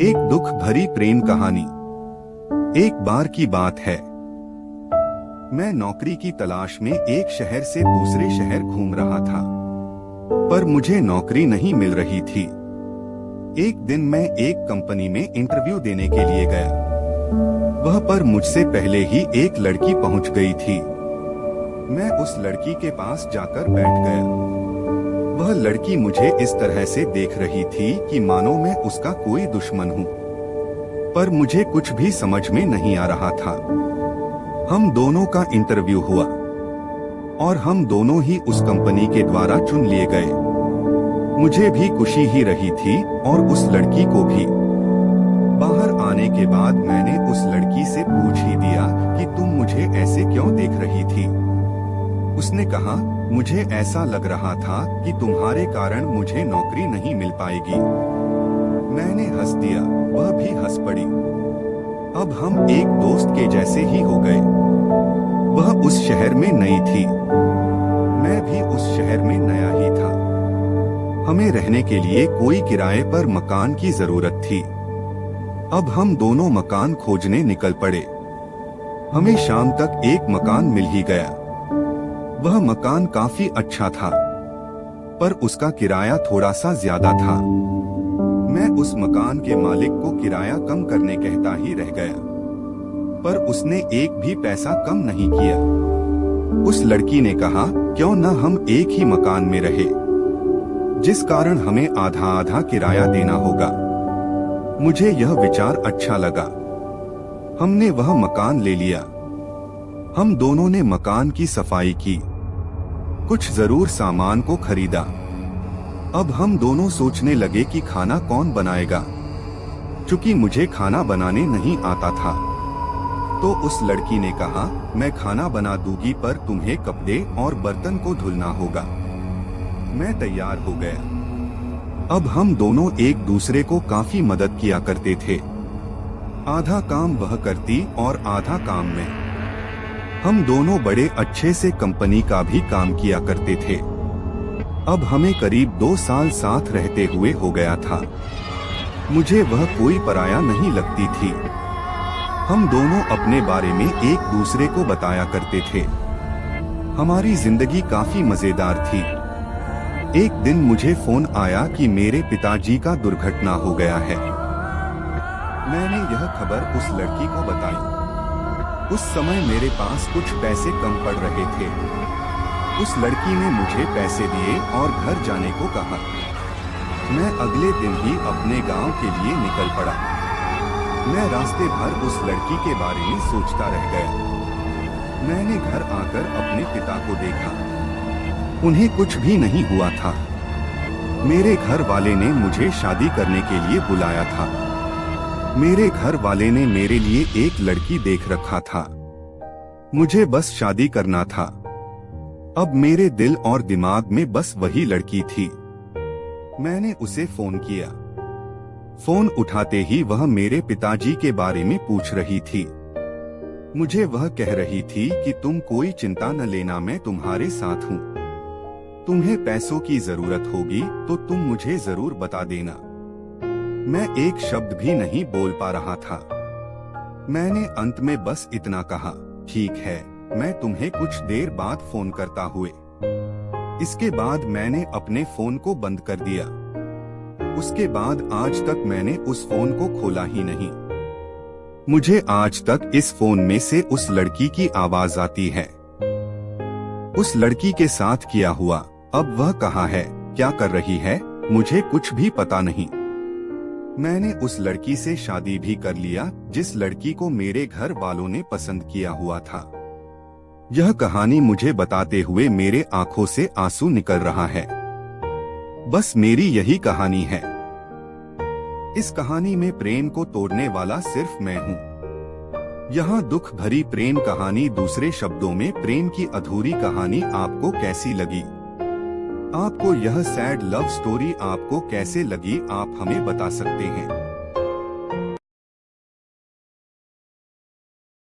एक दुख भरी प्रेम कहानी। एक बार की बात है। मैं नौकरी की तलाश में एक शहर से दूसरे शहर घूम रहा था। पर मुझे नौकरी नहीं मिल रही थी। एक दिन मैं एक कंपनी में इंटरव्यू देने के लिए गया। वह पर मुझसे पहले ही एक लड़की पहुँच गई थी। मैं उस लड़की के पास जाकर बैठ गया। वह लड़की मुझे इस तरह से देख रही थी कि मानो मैं उसका कोई दुश्मन हूँ। पर मुझे कुछ भी समझ में नहीं आ रहा था। हम दोनों का इंटरव्यू हुआ और हम दोनों ही उस कंपनी के द्वारा चुन लिए गए। मुझे भी खुशी ही रही थी और उस लड़की को भी। बाहर आने के बाद मैंने उस लड़की से पूछ ही दिया कि तुम मुझे ऐसे क्यों देख रही थी? उसने कहा, मुझे ऐसा लग रहा था कि तुम्हारे कारण मुझे नौकरी नहीं मिल पाएगी। मैंने हंस दिया, वह भी हंस पड़ी। अब हम एक दोस्त के जैसे ही हो गए। वह उस शहर में नई थी। मैं भी उस शहर में नया ही था। हमें रहने के लिए कोई किराए पर मकान की ज़रूरत थी। अब हम दोनों मकान खोजने निकल पड़े। हमें शाम तक एक मकान मिल ही गया। वह मकान काफ़ी अच्छा था, पर उसका किराया थोड़ा सा ज़्यादा था। मैं उस मकान के मालिक को किराया कम करने कहता ही रह गया, पर उसने एक भी पैसा कम नहीं किया। उस लड़की ने कहा, क्यों न हम एक ही मकान में रहे, जिस कारण हमें आधा आधा किराया देना होगा। मुझे यह विचार अच्छा लगा। हमने वह मकान ले लिया। हम दोनों ने मकान की सफ़ाई की। कुछ ज़रूर सामान को खरीदा। अब हम दोनों सोचने लगे कि खाना कौन बनाएगा। चूँकि मुझे खाना बनाने नहीं आता था तो उस लड़की ने कहा, मैं खाना बना दूँगी, पर तुम्हें कपड़े और बर्तन को धुलना होगा। मैं तैयार हो गया। अब हम दोनों एक दूसरे को काफ़ी मदद किया करते थे। आधा काम वह करती और आधा काम में। हम दोनों बड़े अच्छे से कंपनी का भी काम किया करते थे। अब हमें करीब दो साल साथ रहते हुए हो गया था। मुझे वह कोई पराया नहीं लगती थी। हम दोनों अपने बारे में एक दूसरे को बताया करते थे। हमारी ज़िंदगी काफ़ी मज़ेदार थी। एक दिन मुझे फ़ोन आया कि मेरे पिताजी का दुर्घटना हो गया है। मैंने यह खबर उस लड़की को बताई। उस समय मेरे पास कुछ पैसे कम पड़ रहे थे। उस लड़की ने मुझे पैसे दिए और घर जाने को कहा। मैं अगले दिन ही अपने गाँव के लिए निकल पड़ा। मैं रास्ते भर उस लड़की के बारे में सोचता रह गया। मैंने घर आकर अपने पिता को देखा। उन्हें कुछ भी नहीं हुआ था। मेरे घर वाले ने मुझे शादी करने के लिए बुलाया था। मेरे घर वाले ने मेरे लिए एक लड़की देख रखा था। मुझे बस शादी करना था। अब मेरे दिल और दिमाग में बस वही लड़की थी। मैंने उसे फ़ोन किया। फ़ोन उठाते ही वह मेरे पिताजी के बारे में पूछ रही थी। मुझे वह कह रही थी कि तुम कोई चिंता न लेना, मैं तुम्हारे साथ हूँ। तुम्हें पैसों की ज़रूरत होगी तो तुम मुझे ज़रूर बता देना। मैं एक शब्द भी नहीं बोल पा रहा था। मैंने अंत में बस इतना कहा, ठीक है, मैं तुम्हें कुछ देर बाद फ़ोन करता हुए। इसके बाद मैंने अपने फ़ोन को बंद कर दिया। उसके बाद आज तक मैंने उस फ़ोन को खोला ही नहीं। मुझे आज तक इस फ़ोन में से उस लड़की की आवाज़ आती है। उस लड़की के साथ किया हुआ, अब वह कहा है, क्या कर रही है, मुझे कुछ भी पता नहीं। मैंने उस लड़की से शादी भी कर लिया, जिस लड़की को मेरे घर वालों ने पसंद किया हुआ था। यह कहानी मुझे बताते हुए मेरे आँखों से आँसू निकल रहा है। बस मेरी यही कहानी है। इस कहानी में प्रेम को तोड़ने वाला सिर्फ़ मैं हूँ। यहाँ दुख भरी प्रेम कहानी दूसरे शब्दों में प्रेम की अधूरी कहानी आपको कैसी लगी? आपको यह सैड लव स्टोरी आपको कैसे लगी आप हमें बता सकते हैं।